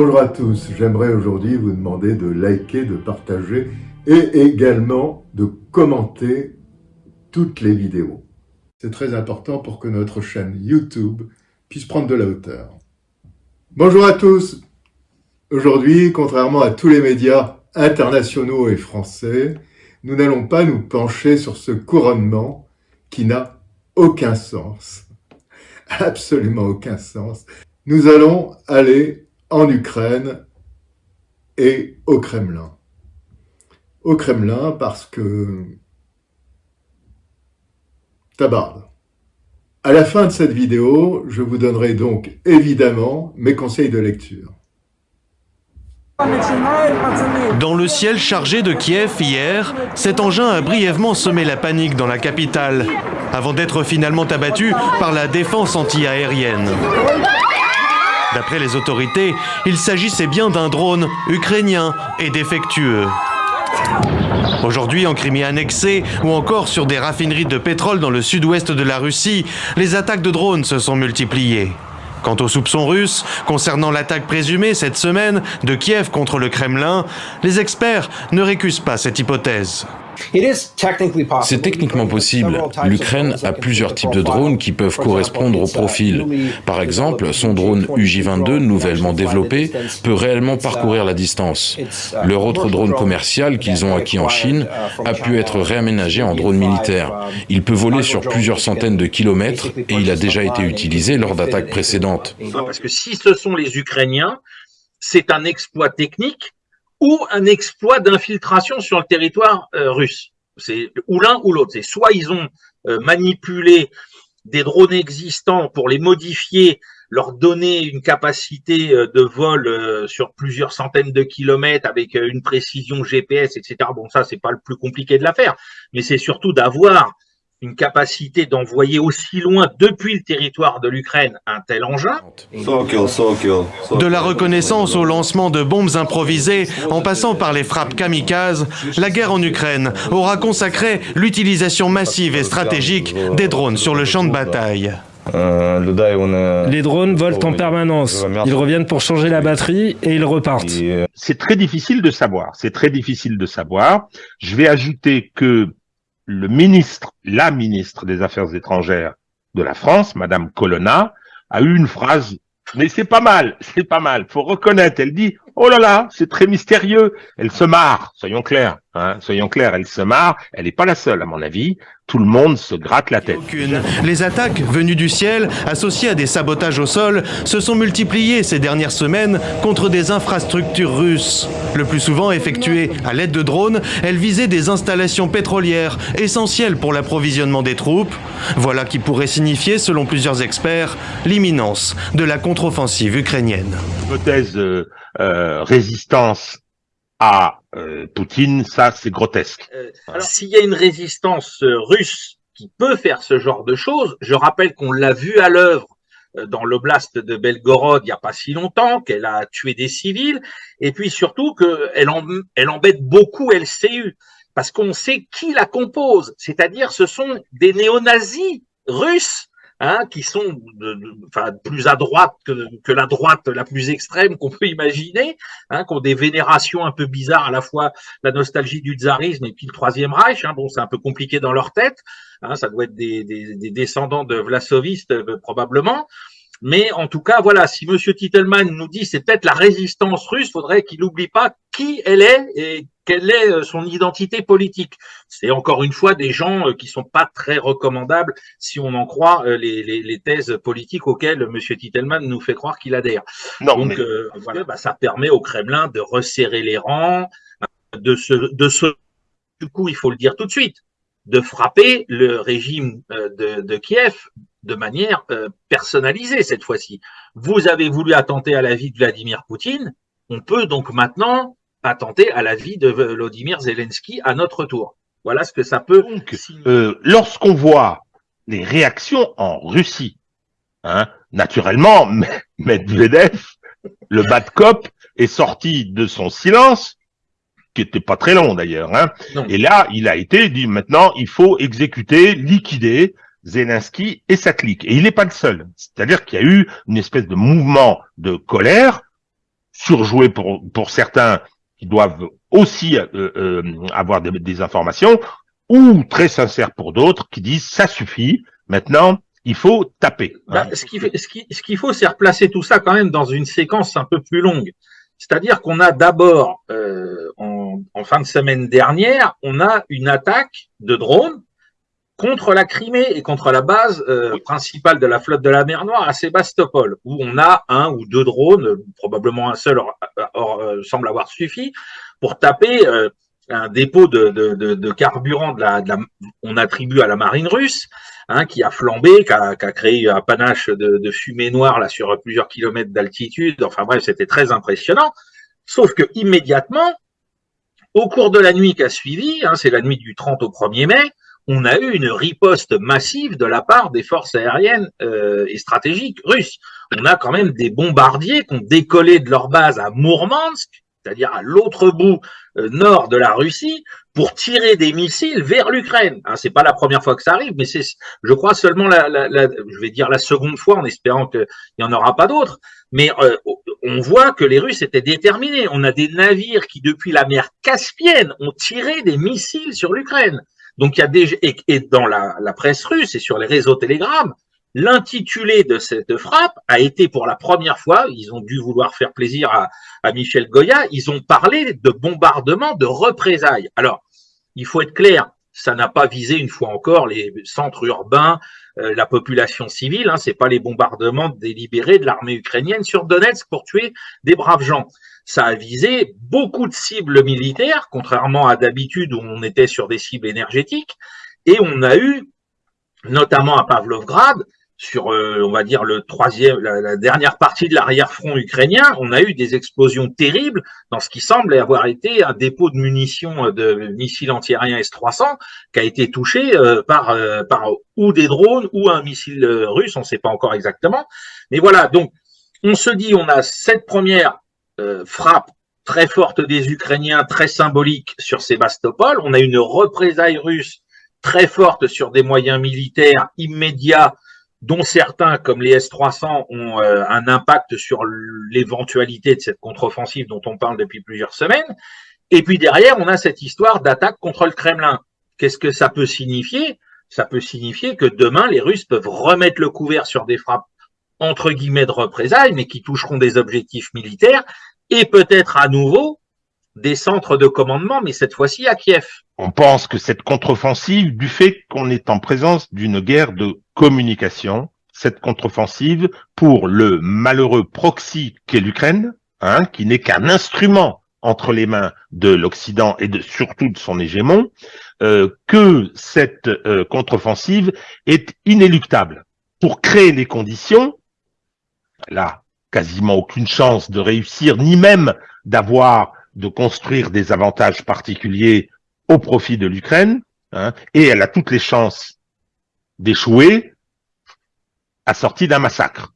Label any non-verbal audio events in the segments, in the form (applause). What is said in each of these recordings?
Bonjour à tous. J'aimerais aujourd'hui vous demander de liker, de partager et également de commenter toutes les vidéos. C'est très important pour que notre chaîne YouTube puisse prendre de la hauteur. Bonjour à tous. Aujourd'hui, contrairement à tous les médias internationaux et français, nous n'allons pas nous pencher sur ce couronnement qui n'a aucun sens. (laughs) Absolument aucun sens. Nous allons aller en Ukraine et au Kremlin. Au Kremlin parce que tabarde. À la fin de cette vidéo, je vous donnerai donc évidemment mes conseils de lecture. Dans le ciel chargé de Kiev hier, cet engin a brièvement semé la panique dans la capitale, avant d'être finalement abattu par la défense anti-aérienne. D'après les autorités, il s'agissait bien d'un drone ukrainien et défectueux. Aujourd'hui, en Crimée annexée ou encore sur des raffineries de pétrole dans le sud-ouest de la Russie, les attaques de drones se sont multipliées. Quant aux soupçons russes concernant l'attaque présumée cette semaine de Kiev contre le Kremlin, les experts ne récusent pas cette hypothèse. C'est techniquement possible. L'Ukraine a plusieurs types de drones qui peuvent correspondre au profil. Par exemple, son drone UJ-22, nouvellement développé, peut réellement parcourir la distance. Leur autre drone commercial qu'ils ont acquis en Chine a pu être réaménagé en drone militaire. Il peut voler sur plusieurs centaines de kilomètres et il a déjà été utilisé lors d'attaques précédentes. Parce que si ce sont les Ukrainiens, c'est un exploit technique ou un exploit d'infiltration sur le territoire euh, russe. C'est ou l'un ou l'autre. C'est soit ils ont euh, manipulé des drones existants pour les modifier, leur donner une capacité euh, de vol sur plusieurs centaines de kilomètres avec une précision GPS, etc. Bon, ça, c'est pas le plus compliqué de l'affaire, mais c'est surtout d'avoir une capacité d'envoyer aussi loin depuis le territoire de l'Ukraine un tel engin. De la reconnaissance au lancement de bombes improvisées, en passant par les frappes kamikazes, la guerre en Ukraine aura consacré l'utilisation massive et stratégique des drones sur le champ de bataille. Les drones volent en permanence. Ils reviennent pour changer la batterie et ils repartent. C'est très difficile de savoir. C'est très difficile de savoir. Je vais ajouter que le ministre, la ministre des Affaires étrangères de la France, Madame Colonna, a eu une phrase, mais c'est pas mal, c'est pas mal, faut reconnaître, elle dit, oh là là, c'est très mystérieux, elle se marre, soyons clairs, hein, soyons clairs, elle se marre, elle n'est pas la seule à mon avis, tout le monde se gratte la tête. Aucune. Les attaques venues du ciel, associées à des sabotages au sol, se sont multipliées ces dernières semaines contre des infrastructures russes. Le plus souvent effectuées à l'aide de drones, elles visaient des installations pétrolières essentielles pour l'approvisionnement des troupes. Voilà qui pourrait signifier, selon plusieurs experts, l'imminence de la contre-offensive ukrainienne. Hypothèse euh, euh, résistance à euh, Poutine, ça c'est grotesque. Euh, s'il y a une résistance euh, russe qui peut faire ce genre de choses, je rappelle qu'on l'a vu à l'œuvre dans l'oblast de Belgorod il n'y a pas si longtemps, qu'elle a tué des civils, et puis surtout qu'elle elle embête beaucoup LCU, parce qu'on sait qui la compose, c'est-à-dire ce sont des néo-nazis russes Hein, qui sont de, enfin, plus à droite que, que, la droite la plus extrême qu'on peut imaginer, hein, qui ont des vénérations un peu bizarres, à la fois la nostalgie du tsarisme et puis le Troisième Reich. Hein, bon, c'est un peu compliqué dans leur tête. Hein, ça doit être des, des, des descendants de Vlasovistes euh, probablement. Mais en tout cas, voilà, si Monsieur Titelman nous dit c'est peut-être la résistance russe, faudrait qu'il n'oublie pas qui elle est et quelle est euh, son identité politique. C'est encore une fois des gens euh, qui sont pas très recommandables si on en croit euh, les, les, les thèses politiques auxquelles Monsieur Titelman nous fait croire qu'il adhère. Non, Donc voilà, bah, ça permet au Kremlin de resserrer les rangs, de se, de se, du coup, il faut le dire tout de suite, de frapper le régime de, de Kiev de manière euh, personnalisée cette fois-ci. Vous avez voulu attenter à la vie de Vladimir Poutine, on peut donc maintenant attenter à la vie de Vladimir Zelensky à notre tour. Voilà ce que ça peut. Euh, lorsqu'on voit les réactions en Russie, hein, naturellement, (laughs) Medvedev, le bad cop, est sorti de son silence, qui était pas très long d'ailleurs. Hein, et là, il a été dit maintenant, il faut exécuter, liquider Zelensky et sa clique. Et il n'est pas le seul. C'est-à-dire qu'il y a eu une espèce de mouvement de colère surjoué pour, pour certains qui doivent aussi euh, euh, avoir des, informations, ou très sincères pour d'autres qui disent ça suffit, maintenant il faut taper. Bah, ce qu'il faut, c'est replacer tout ça quand même dans une séquence un peu plus longue. C'est-à-dire qu'on a d'abord, euh, en, en, fin de semaine dernière, on a une attaque de drones contre la Crimée et contre la base euh, principale de la flotte de la mer Noire à Sébastopol, où on a un ou deux drones, probablement un seul euh, semble avoir suffi, pour taper euh, un dépôt de, de, de, carburant de la, de la, on attribue à la marine russe, hein, qui a flambé, qui a, qui a, créé un panache de, fumée noire là sur plusieurs kilomètres d'altitude. Enfin bref, c'était très impressionnant. Sauf que immédiatement, au cours de la nuit qui a suivi, hein, c'est la nuit du 30 au 1er mai, on a eu une riposte massive de la part des forces aériennes euh, et stratégiques russes. On a quand même des bombardiers qui ont décollé de leur base à Mourmansk, c'est-à-dire à, l'autre bout euh, nord de la Russie, pour tirer des missiles vers l'Ukraine. Hein, c'est pas la première fois que ça arrive, mais c'est, je crois, seulement la, je vais dire la seconde fois, en espérant qu'il n'y en aura pas d'autres. Mais euh, on voit que les Russes étaient déterminés. On a des navires qui, depuis la mer Caspienne, ont tiré des missiles sur l'Ukraine. Donc il y a déjà et, dans la, presse russe et sur les réseaux Telegram, l'intitulé de cette frappe a été pour la première fois, ils ont dû vouloir faire plaisir à, à Michel Goya, ils ont parlé de bombardement de représailles. Alors, il faut être clair, ça n'a pas visé une fois encore les centres urbains, euh, la population civile. Hein, c'est pas les bombardements délibérés de l'armée ukrainienne sur Donetsk pour tuer des braves gens ça a visé beaucoup de cibles militaires, contrairement à d'habitude où on était sur des cibles énergétiques. Et on a eu, notamment à Pavlovgrad, sur, euh, on va dire, le troisième, la, dernière partie de l'arrière-front ukrainien, on a eu des explosions terribles dans ce qui semble avoir été un dépôt de munitions de missiles antiaériens S-300 qui a été touché euh, par, euh, par ou des drones ou un missile russe, on ne sait pas encore exactement. Mais voilà, donc on se dit, on a cette première euh, frappe très forte des Ukrainiens, très symbolique sur Sébastopol. On a une représaille russe très forte sur des moyens militaires immédiats, dont certains, comme les S-300, ont euh, un impact sur l'éventualité de cette contre-offensive dont on parle depuis plusieurs semaines. Et puis derrière, on a cette histoire d'attaque contre le Kremlin. Qu'est-ce que ça peut signifier? Ça peut signifier que demain, les Russes peuvent remettre le couvert sur des frappes entre guillemets de représailles, mais qui toucheront des objectifs militaires et peut-être à nouveau des centres de commandement, mais cette fois-ci à Kiev. On pense que cette contre-offensive, du fait qu'on est en présence d'une guerre de communication, cette contre-offensive pour le malheureux proxy qu'est l'Ukraine, hein, qui n'est qu'un instrument entre les mains de l'Occident et de, surtout de son hégémon, euh, que cette euh, contre-offensive est inéluctable pour créer les conditions, là, quasiment aucune chance de réussir, ni même d'avoir, de construire des avantages particuliers au profit de l'Ukraine, hein, et elle a toutes les chances d'échouer assortie d'un massacre,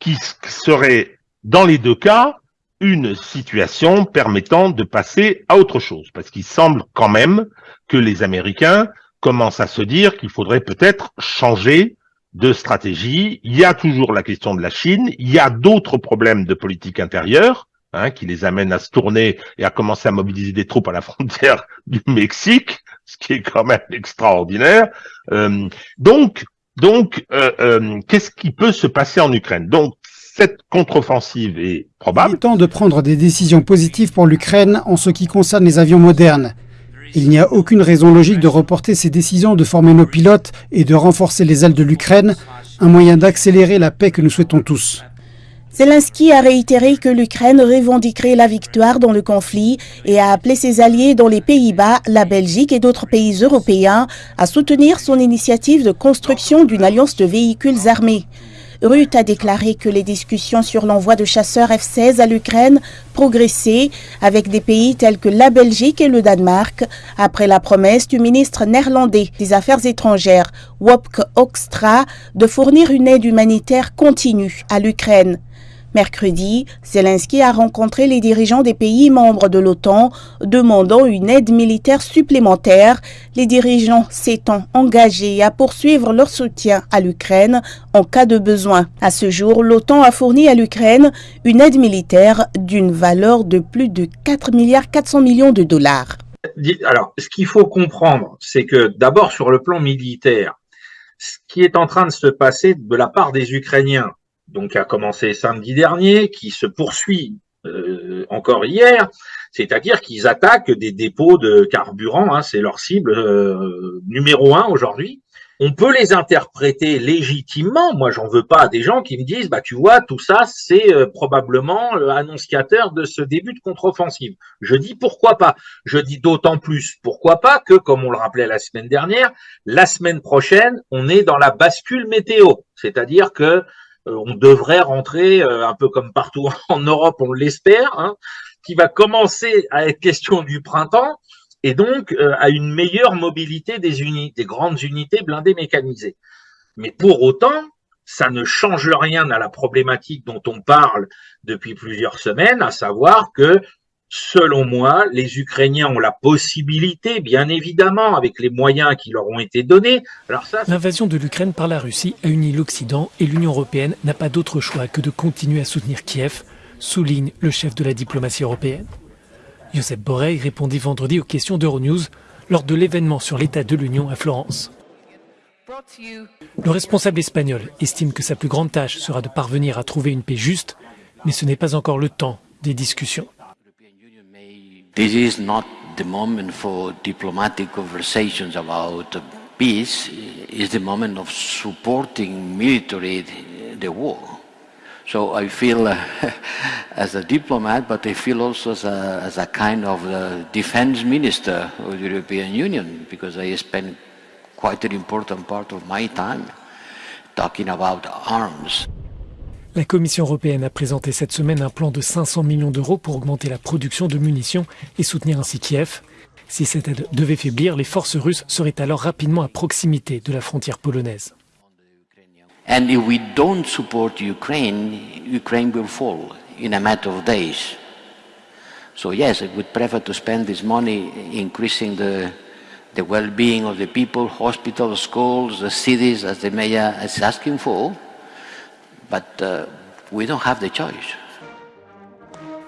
qui serait, dans les deux cas, une situation permettant de passer à autre chose, parce qu'il semble quand même que les Américains commencent à se dire qu'il faudrait peut-être changer de stratégie. Il y a toujours la question de la Chine. Il y a d'autres problèmes de politique intérieure hein, qui les amènent à se tourner et à commencer à mobiliser des troupes à la frontière (laughs) du Mexique, ce qui est quand même extraordinaire. Euh, donc, donc, euh, euh, qu'est-ce qui peut se passer en Ukraine? Donc, cette contre-offensive est probable. Il est temps de prendre des décisions positives pour l'Ukraine en ce qui concerne les avions modernes. Il n'y a aucune raison logique de reporter ces décisions de former nos pilotes et de renforcer les ailes de l'Ukraine, un moyen d'accélérer la paix que nous souhaitons tous. Zelensky a réitéré que l'Ukraine revendiquerait la victoire dans le conflit et a appelé ses alliés dans les Pays-Bas, la Belgique et d'autres pays européens à soutenir son initiative de construction d'une alliance de véhicules armés. Ruth a déclaré que les discussions sur l'envoi de chasseurs F-16 à l'Ukraine progressaient avec des pays tels que la Belgique et le Danemark, après la promesse du ministre néerlandais des Affaires étrangères, Wopke Hoekstra, de fournir une aide humanitaire continue à l'Ukraine. Mercredi, Zelensky a rencontré les dirigeants des pays membres de l'OTAN demandant une aide militaire supplémentaire, les dirigeants s'étant engagés à poursuivre leur soutien à l'Ukraine en cas de besoin. À ce jour, l'OTAN a fourni à l'Ukraine une aide militaire d'une valeur de plus de 4 milliards 400 millions de dollars. Alors, ce qu'il faut comprendre, c'est que d'abord sur le plan militaire, ce qui est en train de se passer de la part des Ukrainiens, donc a commencé samedi dernier, qui se poursuit euh, encore hier, c'est-à-dire qu'ils attaquent des dépôts de carburant, hein, c'est leur cible euh, numéro un aujourd'hui. On peut les interpréter légitimement. Moi, j'en veux pas à des gens qui me disent, bah tu vois, tout ça, c'est euh, probablement l'annonciateur de ce début de contre-offensive. Je dis pourquoi pas. Je dis d'autant plus pourquoi pas que, comme on le rappelait la semaine dernière, la semaine prochaine, on est dans la bascule météo, c'est-à-dire que on devrait rentrer euh, un peu comme partout (laughs) en Europe, on l'espère, hein, qui va commencer à être question du printemps et donc euh, à une meilleure mobilité des unités, des grandes unités blindées mécanisées. Mais pour autant, ça ne change rien à la problématique dont on parle depuis plusieurs semaines, à savoir que Selon moi, les Ukrainiens ont la possibilité, bien évidemment, avec les moyens qui leur ont été donnés. L'invasion de l'Ukraine par la Russie a uni l'Occident et l'Union européenne n'a pas d'autre choix que de continuer à soutenir Kiev, souligne le chef de la diplomatie européenne. Josep Borrell répondit vendredi aux questions d'Euronews lors de l'événement sur l'état de l'Union à Florence. Le responsable espagnol estime que sa plus grande tâche sera de parvenir à trouver une paix juste, mais ce n'est pas encore le temps des discussions. This is not the moment for diplomatic conversations about peace. It's the moment of supporting military the war. So I feel uh, (laughs) as a diplomat, but I feel also as a, as a kind of uh, defense minister of the European Union, because I spend quite an important part of my time talking about arms. La Commission européenne a présenté cette semaine un plan de 500 millions d'euros pour augmenter la production de munitions et soutenir ainsi Kiev. Si cette aide devait faiblir, les forces russes seraient alors rapidement à proximité de la frontière polonaise. And if we don't support Ukraine, Ukraine will fall in a matter of days. So yes, I would prefer to spend this money increasing the, the well-being of the people, hospitals, schools, the cities, as the mayor is asking for. Uh,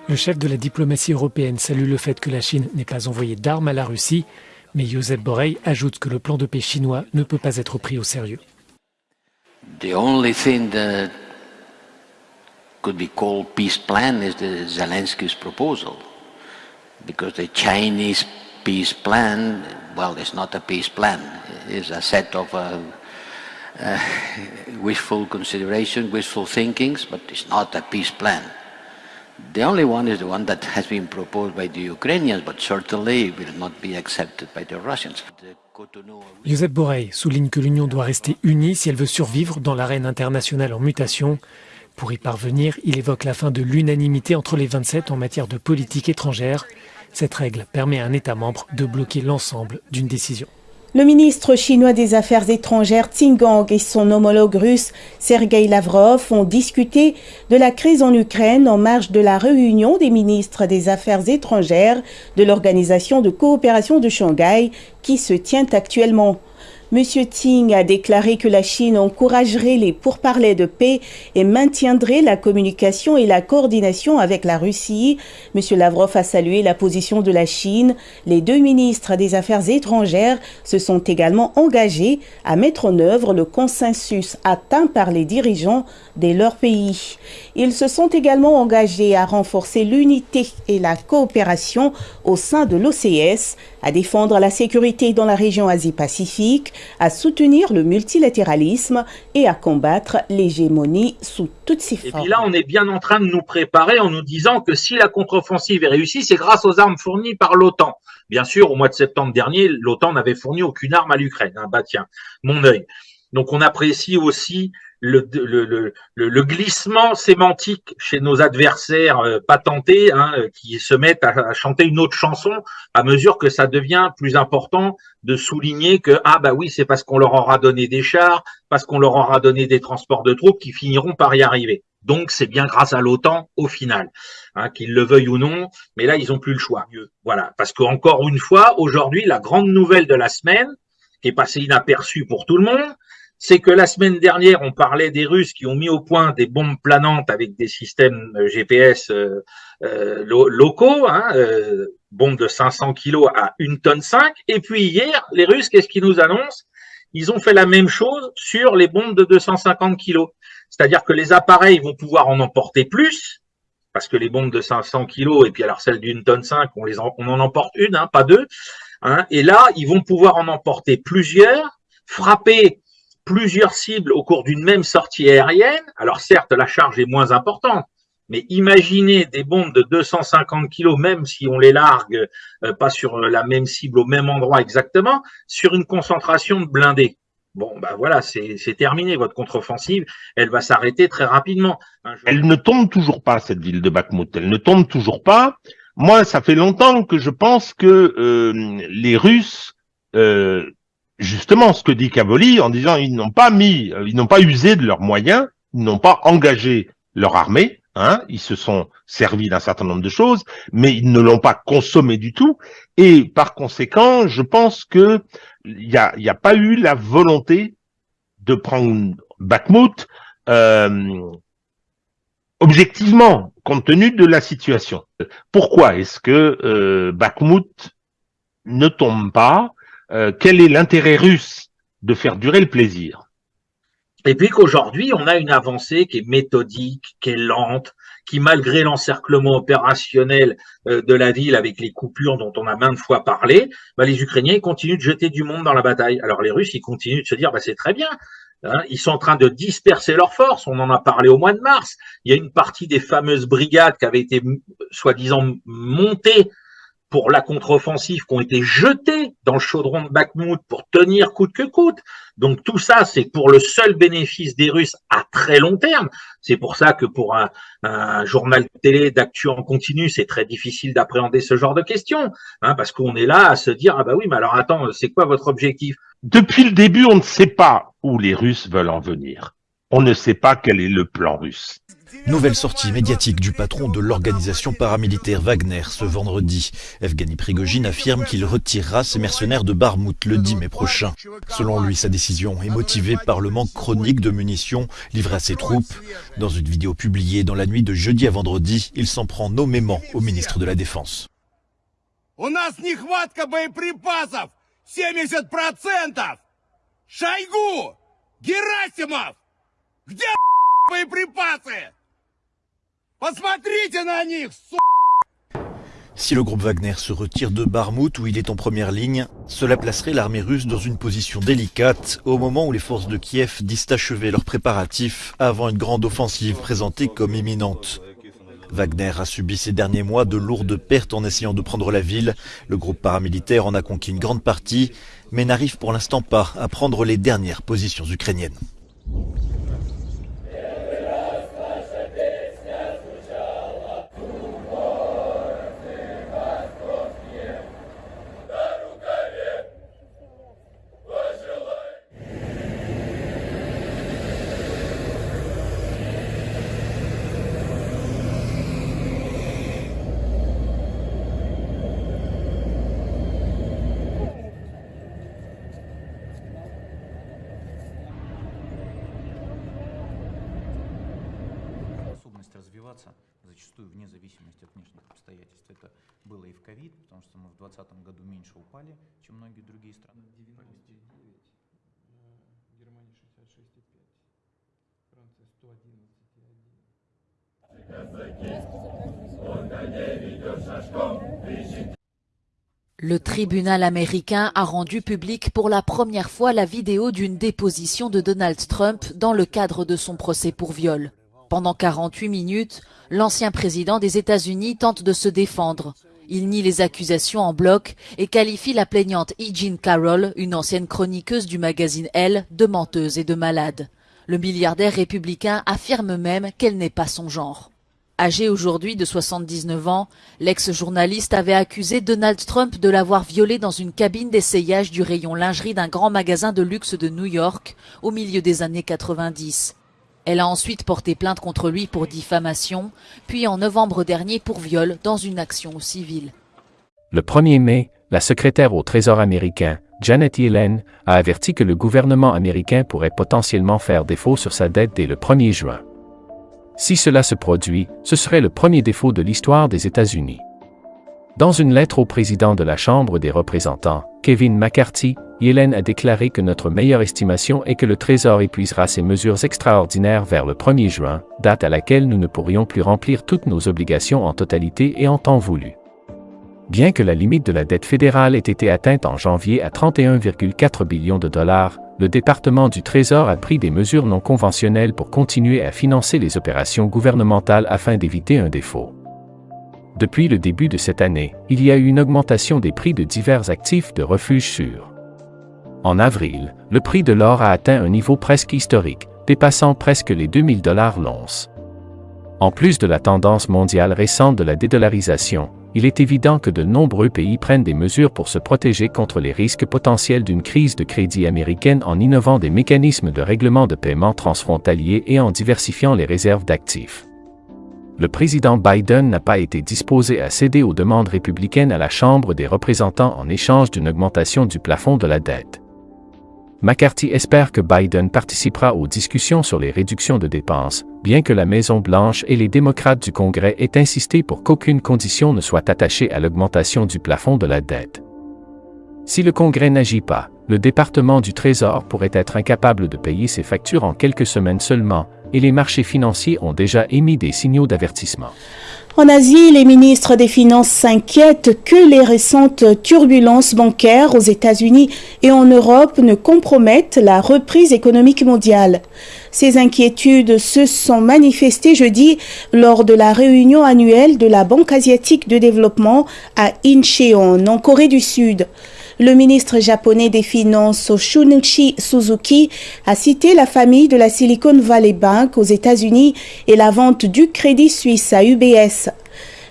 le chef de la diplomatie européenne salue le fait que la Chine n'ait pas envoyé d'armes à la Russie, mais Josep Borrell ajoute que le plan de paix chinois ne peut pas être pris au sérieux. The only thing that could be called peace plan is the Zelensky's proposal, because the Chinese peace plan, well, it's not a peace plan. It's a set of uh, uh, wishful consideration, wishful thinkings, but it's not a peace plan. The only one is the one that has been proposed by the Ukrainians, but certainly will not be accepted by the Russians. Joseph Borrell souligne que l'Union doit rester unie si elle veut survivre dans l'arène internationale en mutation. Pour y parvenir, il évoque la fin de l'unanimité entre les 27 en matière de politique étrangère. Cette règle permet à un État membre de bloquer l'ensemble d'une décision. Le ministre chinois des Affaires étrangères Gang et son homologue russe Sergei Lavrov ont discuté de la crise en Ukraine en marge de la réunion des ministres des Affaires étrangères de l'Organisation de coopération de Shanghai qui se tient actuellement. M. Ting a déclaré que la Chine encouragerait les pourparlers de paix et maintiendrait la communication et la coordination avec la Russie. M. Lavrov a salué la position de la Chine. Les deux ministres des Affaires étrangères se sont également engagés à mettre en œuvre le consensus atteint par les dirigeants de leur pays. Ils se sont également engagés à renforcer l'unité et la coopération au sein de l'OCS, à défendre la sécurité dans la région Asie-Pacifique, à soutenir le multilatéralisme et à combattre l'hégémonie sous toutes ses formes. Et puis là, on est bien en train de nous préparer en nous disant que si la contre-offensive est réussie, c'est grâce aux armes fournies par l'OTAN. Bien sûr, au mois de septembre dernier, l'OTAN n'avait fourni aucune arme à l'Ukraine. Hein, bah tiens, mon œil. Donc on apprécie aussi le, le, le, glissement sémantique chez nos adversaires euh, patentés hein, euh, qui se mettent à, chanter une autre chanson à mesure que ça devient plus important de souligner que ah bah oui c'est parce qu'on leur aura donné des chars, parce qu'on leur aura donné des transports de troupes qui finiront par y arriver. Donc c'est bien grâce à l'OTAN au final, hein, qu'ils le veuillent ou non, mais là ils ont plus le choix. Voilà, parce qu'encore une fois, aujourd'hui, la grande nouvelle de la semaine, qui est passée inaperçue pour tout le monde, c'est que la semaine dernière, on parlait des Russes qui ont mis au point des bombes planantes avec des systèmes euh, GPS euh, euh, locaux, hein, bombes de 500 kilos à une tonne 5. Et puis hier, les Russes, qu'est-ce qu'ils nous annoncent? Ils ont fait la même chose sur les bombes de 250 kilos. C'est-à-dire que les appareils vont pouvoir en emporter plus, parce que les bombes de 500 kilos et puis alors celles d'une tonne 5, on, les en, on en emporte une, hein, pas deux. Hein, et là, ils vont pouvoir en emporter plusieurs, frapper plusieurs cibles au cours d'une même sortie aérienne. Alors certes, la charge est moins importante, mais imaginez des bombes de 250 kilos, même si on les largue euh, pas sur la même cible au même endroit exactement, sur une concentration de blindés. Bon, ben voilà, c'est terminé. Votre contre-offensive, elle va s'arrêter très rapidement. Elle ne tombe toujours pas, cette ville de Bakhmut. Elle ne tombe toujours pas. Moi, ça fait longtemps que je pense que euh, les Russes, euh, justement, ce que dit Cavoli, en disant ils n'ont pas mis, euh, ils n'ont pas usé de leurs moyens, ils n'ont pas engagé leur armée, hein, ils se sont servis d'un certain nombre de choses, mais ils ne l'ont pas consommé du tout. Et par conséquent, je pense que il n'y a, pas eu la volonté de prendre Bakhmut euh, objectivement, compte tenu de la situation. Pourquoi est-ce que euh, Bakhmut ne tombe pas euh, Quel est l'intérêt russe de faire durer le plaisir? Et puis qu'aujourd'hui, on a une avancée qui est méthodique, qui est lente, qui malgré l'encerclement opérationnel euh, de la ville avec les coupures dont on a maintes fois parlé, bah, les Ukrainiens continuent de jeter du monde dans la bataille. Alors les Russes, ils continuent de se dire, bah, c'est très bien, hein, ils sont en train de disperser leurs forces, on en a parlé au mois de mars. Il y a une partie des fameuses brigades qui avaient été soi-disant montées pour la contre-offensive qui ont été jetés dans le chaudron de Bakhmut pour tenir coûte que coûte. Donc tout ça, c'est pour le seul bénéfice des Russes à très long terme. C'est pour ça que pour un, un journal télé d'actu en continu, c'est très difficile d'appréhender ce genre de questions, hein, parce qu'on est là à se dire ah bah oui, mais alors attends, c'est quoi votre objectif? Depuis le début, on ne sait pas où les Russes veulent en venir. On ne sait pas quel est le plan russe. Nouvelle sortie médiatique du patron de l'organisation paramilitaire Wagner ce vendredi. Evgeny Prigogine affirme qu'il retirera ses mercenaires de Barmout le 10 mai prochain. Selon lui, sa décision est motivée par le manque chronique de munitions livrées à ses troupes. Dans une vidéo publiée dans la nuit de jeudi à vendredi, il s'en prend nommément au ministre de la Défense. 70%! Герасимов! (laughs) Где si le groupe Wagner se retire de Barmout où il est en première ligne, cela placerait l'armée russe dans une position délicate au moment où les forces de Kiev disent achever leurs préparatifs avant une grande offensive présentée comme imminente. Wagner a subi ces derniers mois de lourdes pertes en essayant de prendre la ville. Le groupe paramilitaire en a conquis une grande partie, mais n'arrive pour l'instant pas à prendre les dernières positions ukrainiennes. 2020 году меньше упали, чем многие другие страны. 99, Германия 66,5, Франция 111,1. Le tribunal américain a rendu public pour la première fois la vidéo d'une déposition de Donald Trump dans le cadre de son procès pour viol. Pendant 48 minutes, l'ancien président des États-Unis tente de se défendre. Il nie les accusations en bloc et qualifie la plaignante E. Carroll, une ancienne chroniqueuse du magazine Elle, de menteuse et de malade. Le milliardaire républicain affirme même qu'elle n'est pas son genre. Âgé aujourd'hui de 79 ans, l'ex-journaliste avait accusé Donald Trump de l'avoir violée dans une cabine d'essayage du rayon lingerie d'un grand magasin de luxe de New York au milieu des années 90. Elle a ensuite porté plainte contre lui pour diffamation, puis en novembre dernier pour viol dans une action civile. Le 1er mai, la secrétaire au Trésor américain, Janet Yellen, a averti que le gouvernement américain pourrait potentiellement faire défaut sur sa dette dès le 1er juin. Si cela se produit, ce serait le premier défaut de l'histoire des États-Unis. Dans une lettre au président de la Chambre des représentants, Kevin McCarthy, Yellen a déclaré que notre meilleure estimation est que le Trésor épuisera ses mesures extraordinaires vers le 1er juin, date à laquelle nous ne pourrions plus remplir toutes nos obligations en totalité et en temps voulu. Bien que la limite de la dette fédérale ait été atteinte en janvier à 31,4 billions de dollars, le département du Trésor a pris des mesures non conventionnelles pour continuer à financer les opérations gouvernementales afin d'éviter un défaut. Depuis le début de cette année, il y a eu une augmentation des prix de divers actifs de refuge sûrs. En avril, le prix de l'or a atteint un niveau presque historique, dépassant presque les 2000 dollars l'once. En plus de la tendance mondiale récente de la dédollarisation, il est évident que de nombreux pays prennent des mesures pour se protéger contre les risques potentiels d'une crise de crédit américaine en innovant des mécanismes de règlement de paiement transfrontaliers et en diversifiant les réserves d'actifs. Le président Biden n'a pas été disposé à céder aux demandes républicaines à la Chambre des représentants en échange d'une augmentation du plafond de la dette. McCarthy espère que Biden participera aux discussions sur les réductions de dépenses, bien que la Maison-Blanche et les démocrates du Congrès aient insisté pour qu'aucune condition ne soit attachée à l'augmentation du plafond de la dette. Si le Congrès n'agit pas, le département du Trésor pourrait être incapable de payer ses factures en quelques semaines seulement, et les marchés financiers ont déjà émis des signaux d'avertissement. En Asie, les ministres des Finances s'inquiètent que les récentes turbulences bancaires aux États-Unis et en Europe ne compromettent la reprise économique mondiale. Ces inquiétudes se sont manifestées jeudi lors de la réunion annuelle de la Banque asiatique de développement à Incheon, en Corée du Sud. Le ministre japonais des Finances, Shunichi Suzuki, a cité la famille de la Silicon Valley Bank aux États-Unis et la vente du crédit suisse à UBS.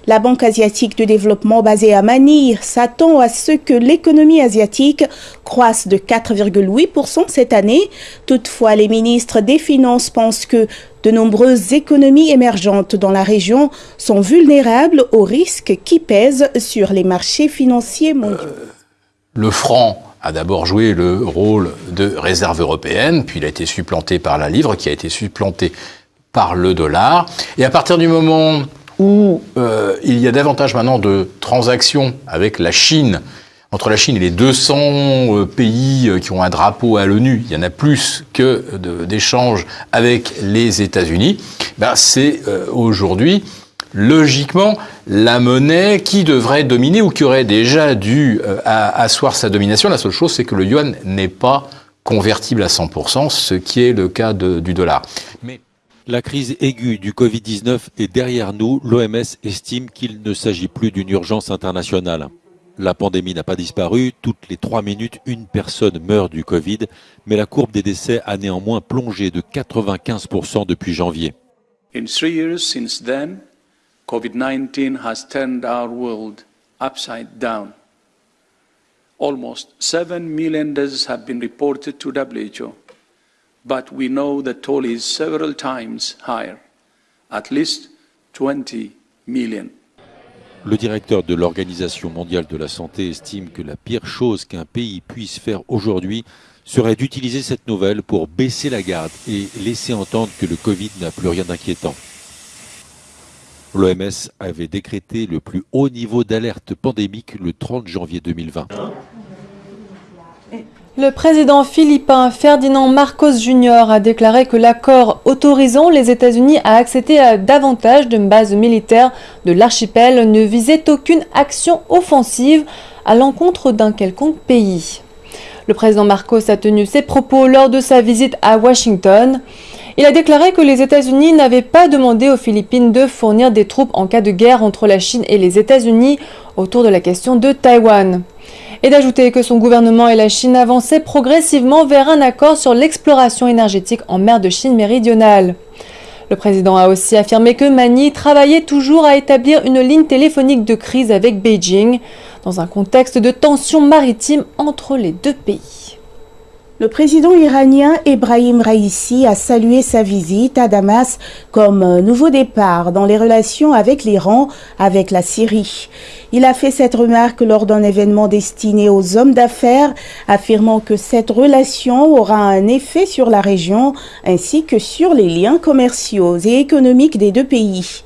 La Banque asiatique de développement basée à Manille s'attend à ce que l'économie asiatique croisse de 4,8% cette année. Toutefois, les ministres des Finances pensent que de nombreuses économies émergentes dans la région sont vulnérables aux risques qui pèsent sur les marchés financiers mondiaux. Le franc a d'abord joué le rôle de réserve européenne, puis il a été supplanté par la livre, qui a été supplanté par le dollar. Et à partir du moment où euh, il y a davantage maintenant de transactions avec la Chine, entre la Chine et les 200 euh, pays euh, qui ont un drapeau à l'ONU, il y en a plus que d'échanges avec les États-Unis, ben c'est aujourd'hui logiquement la monnaie qui devrait dominer ou qui aurait déjà dû euh, asseoir sa domination. La seule chose, c'est que le yuan n'est pas convertible à 100%, ce qui est le cas du dollar. Mais la crise aiguë du Covid-19 est derrière nous. L'OMS estime qu'il ne s'agit plus d'une urgence internationale. La pandémie n'a pas disparu. Toutes les trois minutes, une personne meurt du Covid. Mais la courbe des décès a néanmoins plongé de 95% depuis janvier. In three years since then, COVID-19 has turned our world upside down. Almost 7 million deaths have been reported to WHO, but we know the toll is several times higher, at least 20 million. Le directeur de l'Organisation mondiale de la santé estime que la pire chose qu'un pays puisse faire aujourd'hui serait d'utiliser cette nouvelle pour baisser la garde et laisser entendre que le Covid n'a plus rien d'inquiétant. L'OMS avait décrété le plus haut niveau d'alerte pandémique le 30 janvier 2020. Le président philippin Ferdinand Marcos Jr. a déclaré que l'accord autorisant les États-Unis à accéder à davantage de bases militaires de l'archipel ne visait aucune action offensive à l'encontre d'un quelconque pays. Le président Marcos a tenu ses propos lors de sa visite à Washington. Il a déclaré que les États-Unis n'avaient pas demandé aux Philippines de fournir des troupes en cas de guerre entre la Chine et les États-Unis autour de la question de Taïwan. Et d'ajouter que son gouvernement et la Chine avançaient progressivement vers un accord sur l'exploration énergétique en mer de Chine méridionale. Le président a aussi affirmé que Mani travaillait toujours à établir une ligne téléphonique de crise avec Beijing, dans un contexte de tensions maritimes entre les deux pays. Le président iranien Ebrahim Raisi a salué sa visite à Damas comme nouveau départ dans les relations avec l'Iran, avec la Syrie. Il a fait cette remarque lors d'un événement destiné aux hommes d'affaires, affirmant que cette relation aura un effet sur la région ainsi que sur les liens commerciaux et économiques des deux pays.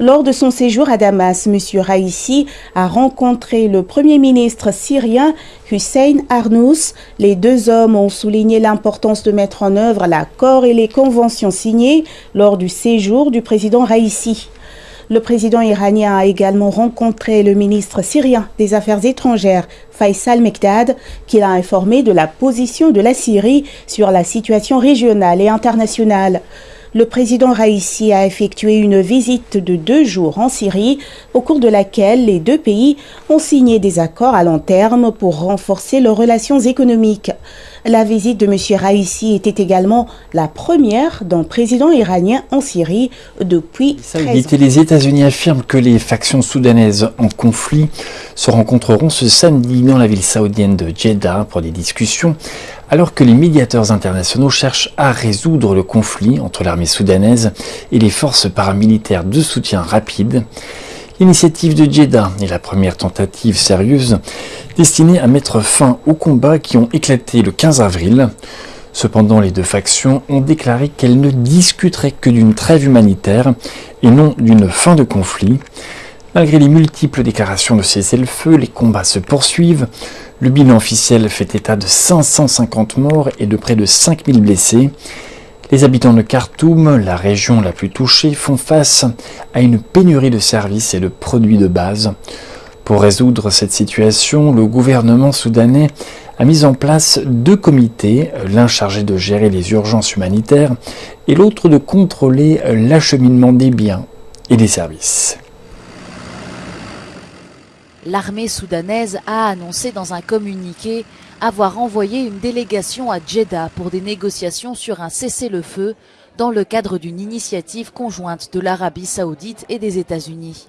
Lors de son séjour à Damas, M. Raisi a rencontré le Premier ministre syrien Hussein Arnous. Les deux hommes ont souligné l'importance de mettre en œuvre l'accord et les conventions signées lors du séjour du président Raisi. Le président iranien a également rencontré le ministre syrien des Affaires étrangères, Faisal Mekdad, qui l'a informé de la position de la Syrie sur la situation régionale et internationale le président Raisi a effectué une visite de deux jours en Syrie, au cours de laquelle les deux pays ont signé des accords à long terme pour renforcer leurs relations économiques. La visite de M. Raisi était également la première d'un président iranien en Syrie depuis 13 Les États-Unis affirment que les factions soudanaises en conflit se rencontreront ce samedi dans la ville saoudienne de Jeddah pour des discussions alors que les médiateurs internationaux cherchent à résoudre le conflit entre l'armée soudanaise et les forces paramilitaires de soutien rapide, l'initiative de Jeddah est la première tentative sérieuse destinée à mettre fin aux combats qui ont éclaté le 15 avril. Cependant, les deux factions ont déclaré qu'elles ne discuteraient que d'une trêve humanitaire et non d'une fin de conflit. Malgré les multiples déclarations de cessez-le-feu, les combats se poursuivent. Le bilan officiel fait état de 550 morts et de près de 5000 blessés. Les habitants de Khartoum, la région la plus touchée, font face à une pénurie de services et de produits de base. Pour résoudre cette situation, le gouvernement soudanais a mis en place deux comités, l'un chargé de gérer les urgences humanitaires et l'autre de contrôler l'acheminement des biens et des services l'armée soudanaise a annoncé dans un communiqué avoir envoyé une délégation à Jeddah pour des négociations sur un cessez-le-feu dans le cadre d'une initiative conjointe de l'Arabie saoudite et des États-Unis.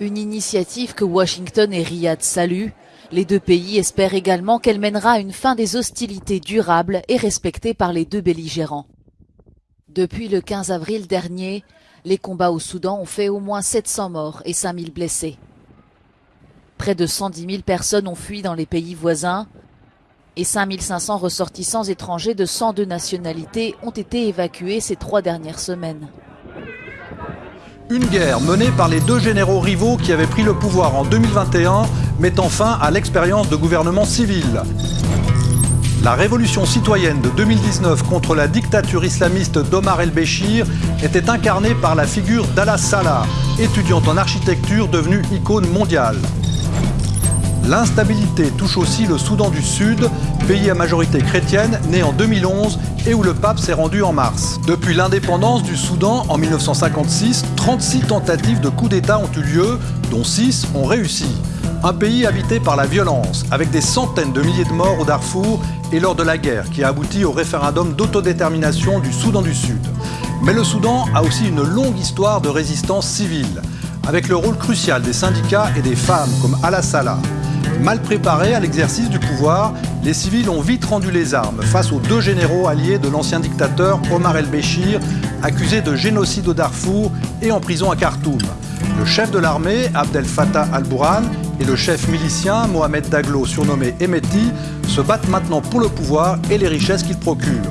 Une initiative que Washington et Riyad saluent. Les deux pays espèrent également qu'elle mènera à une fin des hostilités durables et respectées par les deux belligérants. Depuis le 15 avril dernier, les combats au Soudan ont fait au moins 700 morts et 5000 blessés. Près de 110 000 personnes ont fui dans les pays voisins et 5 500 ressortissants étrangers de 102 nationalités ont été évacués ces trois dernières semaines. Une guerre menée par les deux généraux rivaux qui avaient pris le pouvoir en 2021, mettant fin à l'expérience de gouvernement civil. La révolution citoyenne de 2019 contre la dictature islamiste d'Omar el-Béchir était incarnée par la figure d'Allah Salah, étudiante en architecture devenue icône mondiale. L'instabilité touche aussi le Soudan du Sud, pays à majorité chrétienne, né en 2011 et où le pape s'est rendu en mars. Depuis l'indépendance du Soudan en 1956, 36 tentatives de coup d'État ont eu lieu, dont 6 ont réussi. Un pays habité par la violence, avec des centaines de milliers de morts au Darfour et lors de la guerre qui a abouti au référendum d'autodétermination du Soudan du Sud. Mais le Soudan a aussi une longue histoire de résistance civile, avec le rôle crucial des syndicats et des femmes comme Al Salah. Mal préparés à l'exercice du pouvoir, les civils ont vite rendu les armes face aux deux généraux alliés de l'ancien dictateur Omar el-Béchir, accusé de génocide au Darfour et en prison à Khartoum. Le chef de l'armée, Abdel Fattah al-Bourhan, et le chef milicien, Mohamed Daglo, surnommé Emeti, se battent maintenant pour le pouvoir et les richesses qu'il procure,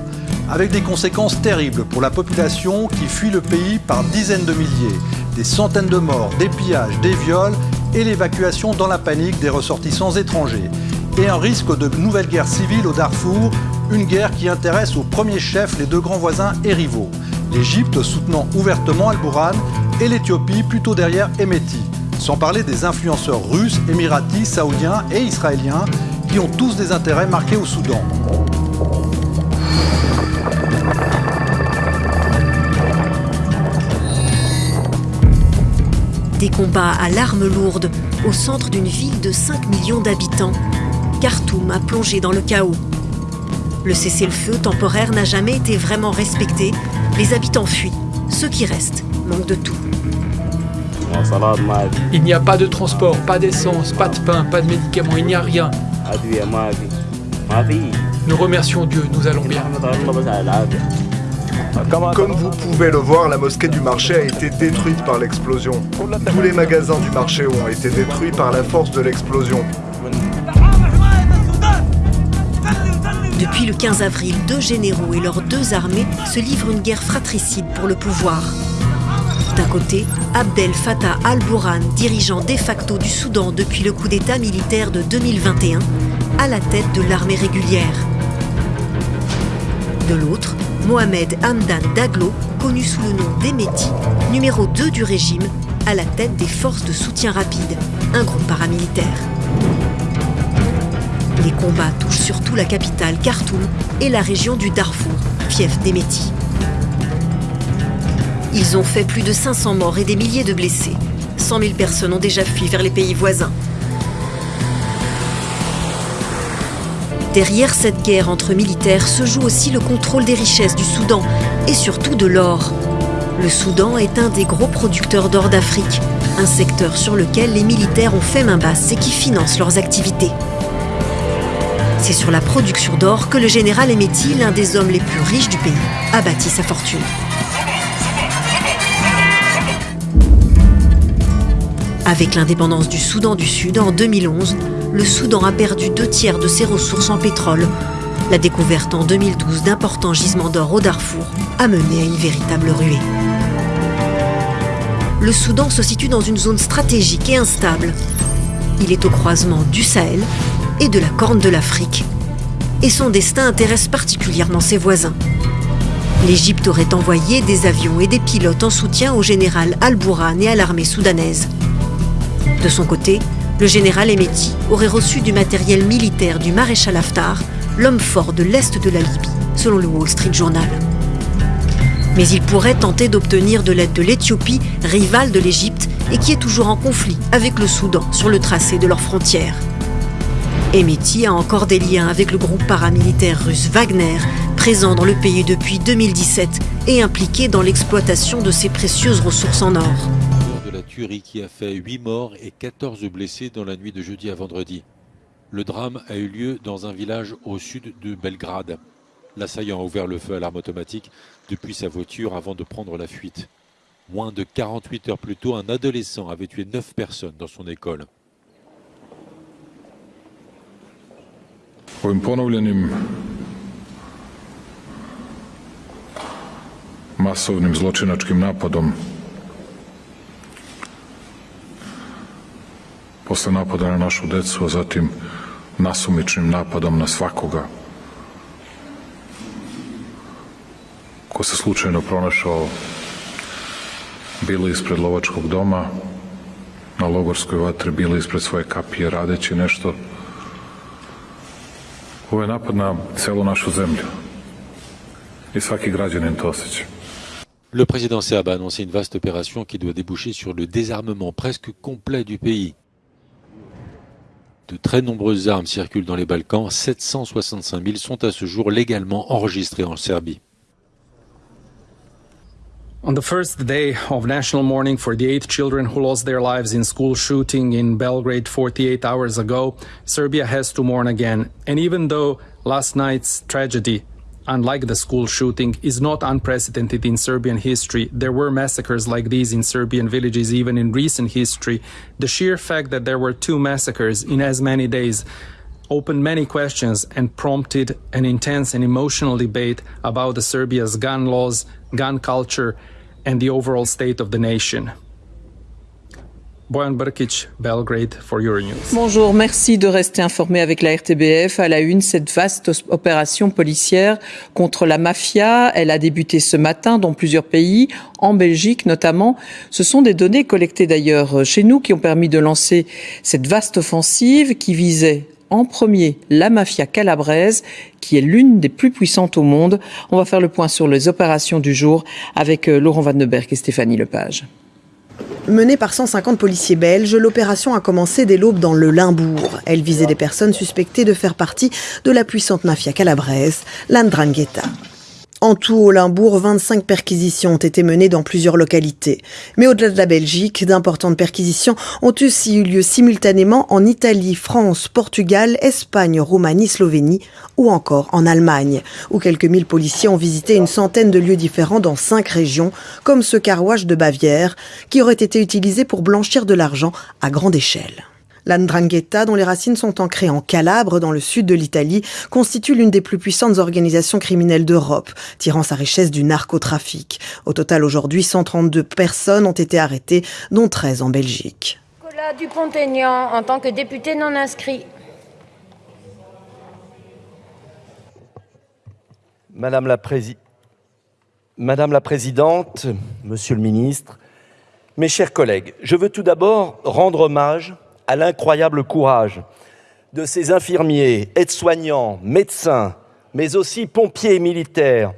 avec des conséquences terribles pour la population qui fuit le pays par dizaines de milliers, des centaines de morts, des pillages, des viols et l'évacuation dans la panique des ressortissants étrangers. Et un risque de nouvelle guerre civile au Darfour, une guerre qui intéresse au premier chef les deux grands voisins et rivaux. L'Égypte soutenant ouvertement Al-Bourhan et l'Éthiopie plutôt derrière Emeti. Sans parler des influenceurs russes, émiratis, saoudiens et israéliens qui ont tous des intérêts marqués au Soudan. Des combats à l'arme lourde au centre d'une ville de 5 millions d'habitants. Khartoum a plongé dans le chaos. Le cessez-le-feu temporaire n'a jamais été vraiment respecté. Les habitants fuient. Ceux qui restent manquent de tout. Il n'y a pas de transport, pas d'essence, pas de pain, pas de médicaments, il n'y a rien. Nous remercions Dieu, nous allons bien. Comme vous pouvez le voir, la mosquée du marché a été détruite par l'explosion. Tous les magasins du marché ont été détruits par la force de l'explosion. Depuis le 15 avril, deux généraux et leurs deux armées se livrent une guerre fratricide pour le pouvoir. D'un côté, Abdel Fattah al-Burhan, dirigeant de facto du Soudan depuis le coup d'État militaire de 2021, à la tête de l'armée régulière. De l'autre, Mohamed Hamdan Daglo, connu sous le nom d'Emeti, numéro 2 du régime, à la tête des forces de soutien rapide, un groupe paramilitaire. Les combats touchent surtout la capitale Khartoum et la région du Darfour, fief d'Emeti. Ils ont fait plus de 500 morts et des milliers de blessés. 100 000 personnes ont déjà fui vers les pays voisins. Derrière cette guerre entre militaires se joue aussi le contrôle des richesses du Soudan et surtout de l'or. Le Soudan est un des gros producteurs d'or d'Afrique, un secteur sur lequel les militaires ont fait main basse et qui finance leurs activités. C'est sur la production d'or que le général Emeti, l'un des hommes les plus riches du pays, a bâti sa fortune. Avec l'indépendance du Soudan du Sud en 2011, le Soudan a perdu deux tiers de ses ressources en pétrole. La découverte en 2012 d'importants gisements d'or au Darfour a mené à une véritable ruée. Le Soudan se situe dans une zone stratégique et instable. Il est au croisement du Sahel et de la Corne de l'Afrique. Et son destin intéresse particulièrement ses voisins. L'Égypte aurait envoyé des avions et des pilotes en soutien au général Al-Bourhan et à l'armée soudanaise. De son côté, le général Emeti aurait reçu du matériel militaire du maréchal Haftar, l'homme fort de l'Est de la Libye, selon le Wall Street Journal. Mais il pourrait tenter d'obtenir de l'aide de l'Éthiopie, rivale de l'Égypte, et qui est toujours en conflit avec le Soudan sur le tracé de leurs frontières. Emeti a encore des liens avec le groupe paramilitaire russe Wagner, présent dans le pays depuis 2017 et impliqué dans l'exploitation de ses précieuses ressources en or qui a fait 8 morts et 14 blessés dans la nuit de jeudi à vendredi. Le drame a eu lieu dans un village au sud de Belgrade. L'assaillant a ouvert le feu à l'arme automatique depuis sa voiture avant de prendre la fuite. Moins de 48 heures plus tôt, un adolescent avait tué 9 personnes dans son école. Se. Le président Serbe a annoncé une vaste opération qui doit déboucher sur le désarmement presque complet du pays. De très nombreuses armes circulent dans les Balkans. 765 000 sont à ce jour légalement enregistrées en Serbie. On the first day of national mourning for the eight children who lost their lives in school shooting in Belgrade 48 hours ago, Serbia has to mourn again. And even though last night's tragedy unlike the school shooting, is not unprecedented in Serbian history. There were massacres like these in Serbian villages even in recent history. The sheer fact that there were two massacres in as many days opened many questions and prompted an intense and emotional debate about the Serbia's gun laws, gun culture, and the overall state of the nation. Boyan Brkic, Belgrade for Euronews. Bonjour, merci de rester informé avec la RTBF. À la une, cette vaste opération policière contre la mafia, elle a débuté ce matin dans plusieurs pays, en Belgique notamment. Ce sont des données collectées d'ailleurs chez nous qui ont permis de lancer cette vaste offensive qui visait en premier la mafia calabraise, qui est l'une des plus puissantes au monde. On va faire le point sur les opérations du jour avec euh, Laurent Vandenberg et Stéphanie Lepage. Menée par 150 policiers belges, l'opération a commencé dès l'aube dans le Limbourg. Elle visait des personnes suspectées de faire partie de la puissante mafia calabraise, l'Andrangheta. En tout, au Limbourg, 25 perquisitions ont été menées dans plusieurs localités. Mais au-delà de la Belgique, d'importantes perquisitions ont aussi eu lieu simultanément en Italie, France, Portugal, Espagne, Roumanie, Slovénie ou encore en Allemagne, où quelques mille policiers ont visité une centaine de lieux différents dans cinq régions, comme ce carrouage de Bavière, qui aurait été utilisé pour blanchir de l'argent à grande échelle. L'Andrangheta, dont les racines sont ancrées en Calabre, dans le sud de l'Italie, constitue l'une des plus puissantes organisations criminelles d'Europe, tirant sa richesse du narcotrafic. Au total, aujourd'hui, 132 personnes ont été arrêtées, dont 13 en Belgique. Nicolas Dupont-Aignan, en tant que député non inscrit. Madame la, Madame la Présidente, Monsieur le Ministre, mes chers collègues, je veux tout d'abord rendre hommage à l'incroyable courage de ces infirmiers, aides-soignants, médecins, mais aussi pompiers et militaires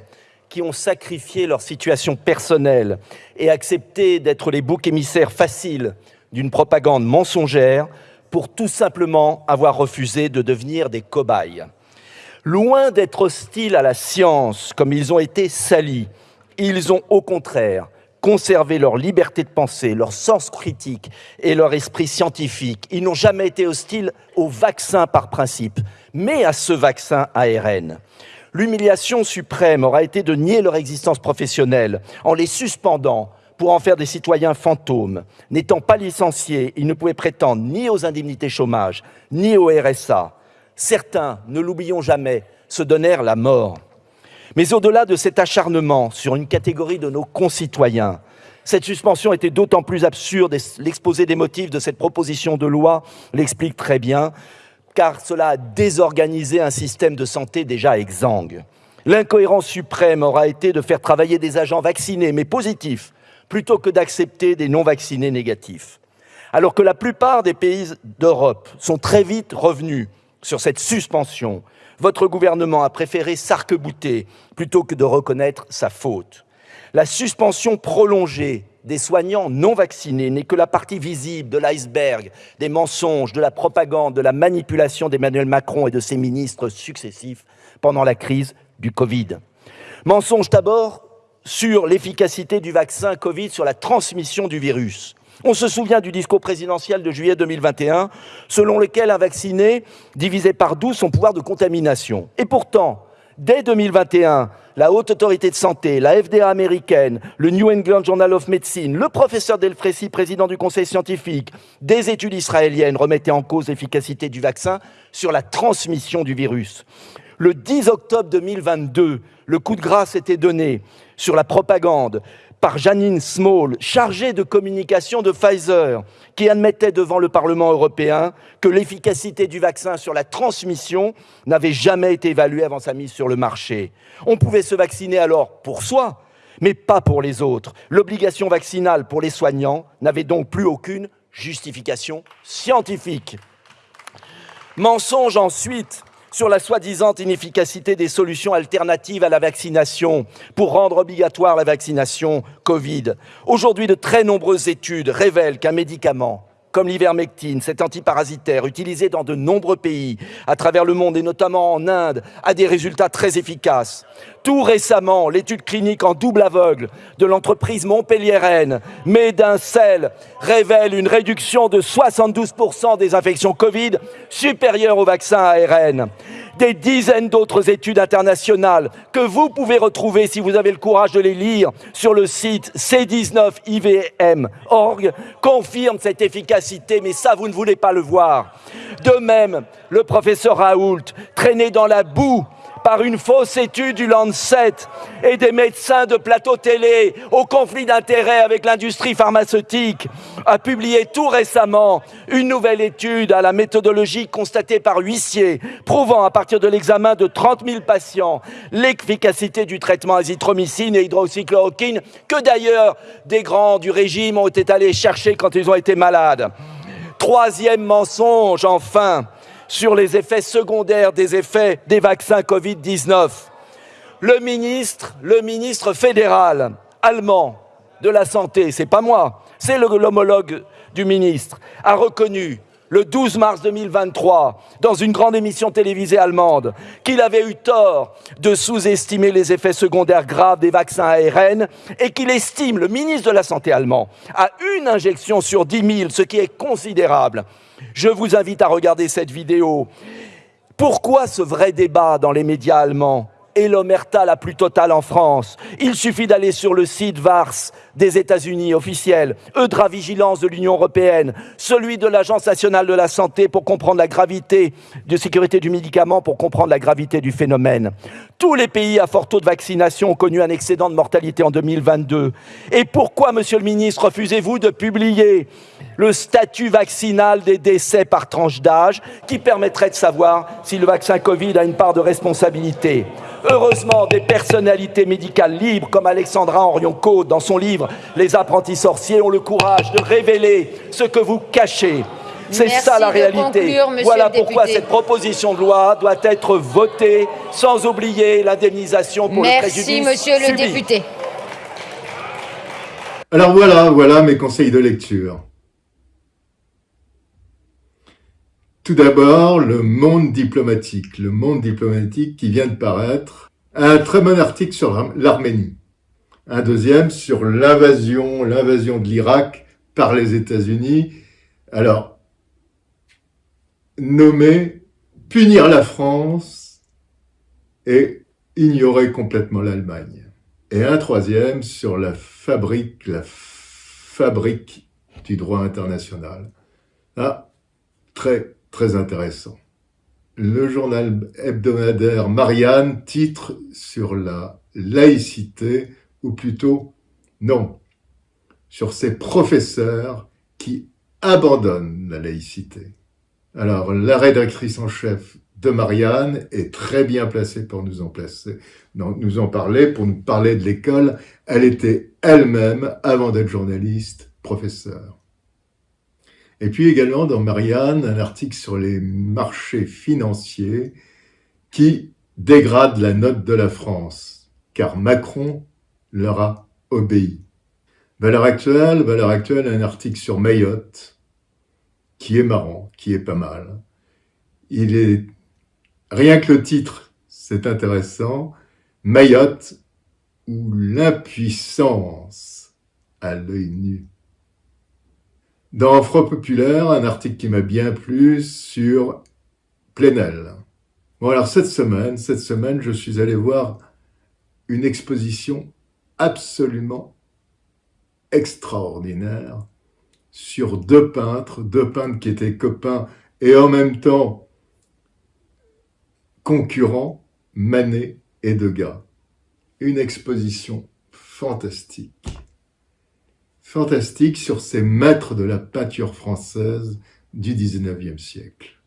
qui ont sacrifié leur situation personnelle et accepté d'être les boucs émissaires faciles d'une propagande mensongère pour tout simplement avoir refusé de devenir des cobayes. Loin d'être hostiles à la science comme ils ont été salis, ils ont au contraire conserver leur liberté de penser, leur sens critique et leur esprit scientifique. Ils n'ont jamais été hostiles au vaccin par principe, mais à ce vaccin ARN. L'humiliation suprême aura été de nier leur existence professionnelle en les suspendant pour en faire des citoyens fantômes. N'étant pas licenciés, ils ne pouvaient prétendre ni aux indemnités chômage, ni au RSA. Certains, ne l'oublions jamais, se donnèrent la mort. Mais au-delà de cet acharnement sur une catégorie de nos concitoyens, cette suspension était d'autant plus absurde, et l'exposé des motifs de cette proposition de loi l'explique très bien, car cela a désorganisé un système de santé déjà exsangue. L'incohérence suprême aura été de faire travailler des agents vaccinés mais positifs, plutôt que d'accepter des non-vaccinés négatifs. Alors que la plupart des pays d'Europe sont très vite revenus sur cette suspension, votre gouvernement a préféré s'arc-bouter plutôt que de reconnaître sa faute. La suspension prolongée des soignants non vaccinés n'est que la partie visible de l'iceberg des mensonges, de la propagande, de la manipulation d'Emmanuel Macron et de ses ministres successifs pendant la crise du Covid. Mensonge d'abord sur l'efficacité du vaccin Covid sur la transmission du virus. On se souvient du discours présidentiel de juillet 2021, selon lequel un vacciné divisait par 12 son pouvoir de contamination. Et pourtant, dès 2021, la Haute Autorité de Santé, la FDA américaine, le New England Journal of Medicine, le professeur Delfrécy, président du Conseil scientifique, des études israéliennes remettaient en cause l'efficacité du vaccin sur la transmission du virus. Le 10 octobre 2022, le coup de grâce était donné sur la propagande par Janine Small, chargée de communication de Pfizer, qui admettait devant le Parlement européen que l'efficacité du vaccin sur la transmission n'avait jamais été évaluée avant sa mise sur le marché. On pouvait se vacciner alors pour soi, mais pas pour les autres. L'obligation vaccinale pour les soignants n'avait donc plus aucune justification scientifique. Mensonge ensuite sur la soi-disant inefficacité des solutions alternatives à la vaccination pour rendre obligatoire la vaccination Covid. Aujourd'hui, de très nombreuses études révèlent qu'un médicament comme l'ivermectine, cet antiparasitaire utilisé dans de nombreux pays à travers le monde et notamment en Inde, a des résultats très efficaces. Tout récemment, l'étude clinique en double aveugle de l'entreprise montpelliéraine Medincel révèle une réduction de 72% des infections Covid supérieure au vaccin ARN des dizaines d'autres études internationales que vous pouvez retrouver si vous avez le courage de les lire sur le site c19ivm.org confirment cette efficacité, mais ça, vous ne voulez pas le voir. De même, le professeur Raoult, traîné dans la boue par une fausse étude du Lancet et des médecins de plateau télé au conflit d'intérêts avec l'industrie pharmaceutique, a publié tout récemment une nouvelle étude à la méthodologie constatée par huissier, prouvant à partir de l'examen de 30 000 patients l'efficacité du traitement azithromycine et hydroxychloroquine, que d'ailleurs des grands du régime ont été allés chercher quand ils ont été malades. Troisième mensonge, enfin, sur les effets secondaires des effets des vaccins Covid-19. Le ministre, le ministre fédéral allemand de la Santé, c'est pas moi, c'est l'homologue du ministre, a reconnu le 12 mars 2023, dans une grande émission télévisée allemande, qu'il avait eu tort de sous-estimer les effets secondaires graves des vaccins ARN et qu'il estime, le ministre de la Santé allemand, à une injection sur 10 000, ce qui est considérable. Je vous invite à regarder cette vidéo. Pourquoi ce vrai débat dans les médias allemands et l'omerta la plus totale en France? Il suffit d'aller sur le site VARS des États-Unis officiel, Eudra Vigilance de l'Union européenne, celui de l'Agence nationale de la santé pour comprendre la gravité de sécurité du médicament, pour comprendre la gravité du phénomène. Tous les pays à fort taux de vaccination ont connu un excédent de mortalité en 2022. Et pourquoi, monsieur le ministre, refusez-vous de publier le statut vaccinal des décès par tranche d'âge qui permettrait de savoir si le vaccin Covid a une part de responsabilité Heureusement, des personnalités médicales libres comme Alexandra Henrion-Côte dans son livre Les apprentis sorciers ont le courage de révéler ce que vous cachez. C'est ça la réalité. voilà pourquoi cette proposition de loi doit être votée sans oublier l'indemnisation pour Merci, le préjudice Merci, monsieur le subi. député. Alors voilà, voilà mes conseils de lecture. Tout d'abord, le monde diplomatique. Le monde diplomatique qui vient de paraître. Un très bon article sur l'Arménie. Un deuxième sur l'invasion, l'invasion de l'Irak par les États-Unis. Alors, nommer, punir la France et ignorer complètement l'Allemagne. Et un troisième sur la fabrique, la fabrique du droit international. Ah, très, très intéressant. Le journal hebdomadaire Marianne titre sur la laïcité, ou plutôt, non, sur ces professeurs qui abandonnent la laïcité. Alors, la rédactrice en chef de Marianne est très bien placée pour nous en nous en parler, pour nous parler de l'école. Elle était elle-même, avant d'être journaliste, professeure. Et puis également dans Marianne, un article sur les marchés financiers qui dégradent la note de la France, car Macron leur a obéi. Valeur actuelle, valeur actuelle, un article sur Mayotte, qui est marrant, qui est pas mal. Il est, rien que le titre, c'est intéressant, Mayotte ou l'impuissance à l'œil nu. Dans Front Populaire, un article qui m'a bien plu sur Plenel. Bon alors cette semaine, cette semaine, je suis allé voir une exposition absolument extraordinaire sur deux peintres, deux peintres qui étaient copains et en même temps concurrents, Manet et Degas. Une exposition fantastique fantastique sur ces maîtres de la peinture française du XIXe siècle.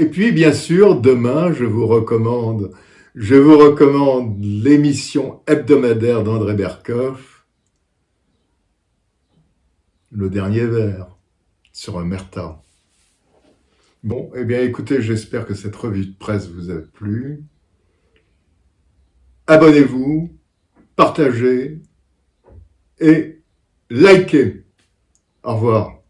Et puis, bien sûr, demain, je vous recommande, je vous recommande l'émission hebdomadaire d'André Berkoff, Le Dernier Verre, sur un Merta. Bon, eh bien, écoutez, j'espère que cette revue de presse vous a plu. Abonnez-vous, partagez et likez. Au revoir.